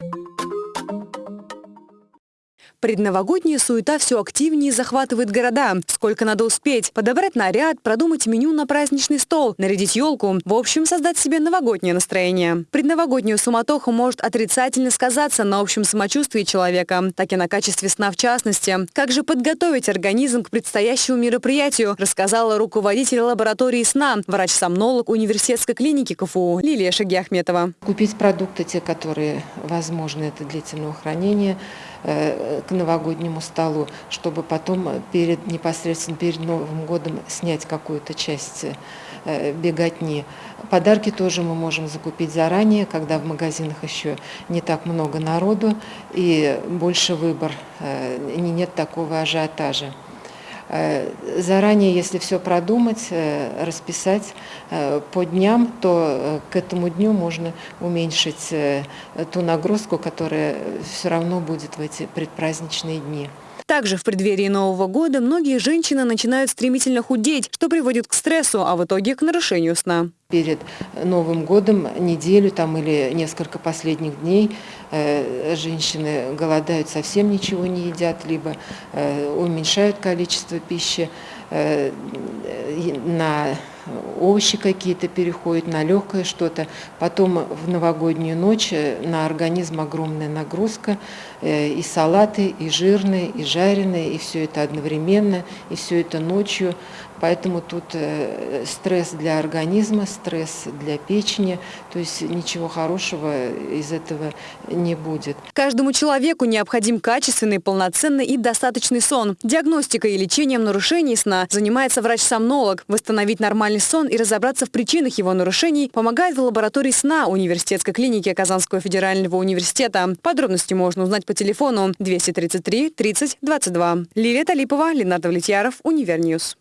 you Предновогодняя суета все активнее захватывает города. Сколько надо успеть? Подобрать наряд, продумать меню на праздничный стол, нарядить елку. В общем, создать себе новогоднее настроение. Предновогоднюю суматоху может отрицательно сказаться на общем самочувствии человека, так и на качестве сна в частности. Как же подготовить организм к предстоящему мероприятию, рассказала руководитель лаборатории сна, врач-сомнолог университетской клиники КФУ Лилия Шагиахметова. Купить продукты, те, которые возможны, это длительного хранения, к новогоднему столу, чтобы потом перед, непосредственно перед Новым годом снять какую-то часть э, беготни. Подарки тоже мы можем закупить заранее, когда в магазинах еще не так много народу и больше выбор, э, нет такого ажиотажа. Э, заранее, если все продумать, э, расписать э, по дням, то к этому дню можно уменьшить ту нагрузку, которая все равно будет в эти предпраздничные дни. Также в преддверии Нового года многие женщины начинают стремительно худеть, что приводит к стрессу, а в итоге к нарушению сна. Перед Новым годом неделю там или несколько последних дней э, женщины голодают, совсем ничего не едят, либо э, уменьшают количество пищи э, на овощи какие-то переходят на легкое что-то. Потом в новогоднюю ночь э, на организм огромная нагрузка, э, и салаты, и жирные, и жареные, и все это одновременно, и все это ночью. Поэтому тут э, стресс для организма, стресс для печени, то есть ничего хорошего из этого не будет. Каждому человеку необходим качественный, полноценный и достаточный сон. Диагностикой и лечением нарушений сна занимается врач-сомнолог. Восстановить нормальный сон и разобраться в причинах его нарушений помогает в лаборатории сна университетской клиники Казанского федерального университета. Подробности можно узнать по телефону 233 30 22. Лилия Талипова, Ленардо Влетьяров, Универньюз.